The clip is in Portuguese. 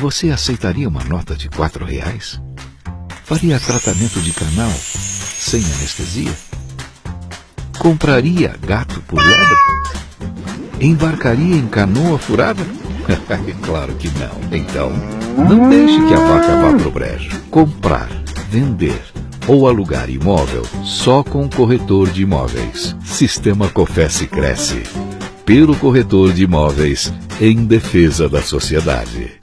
Você aceitaria uma nota de quatro reais? Faria tratamento de canal sem anestesia? Compraria gato por lebre? Embarcaria em canoa furada? claro que não. Então, não deixe que a vaca vá para o brejo. Comprar, vender ou alugar imóvel só com corretor de imóveis. Sistema Cofesse cresce. Pelo corretor de imóveis em defesa da sociedade.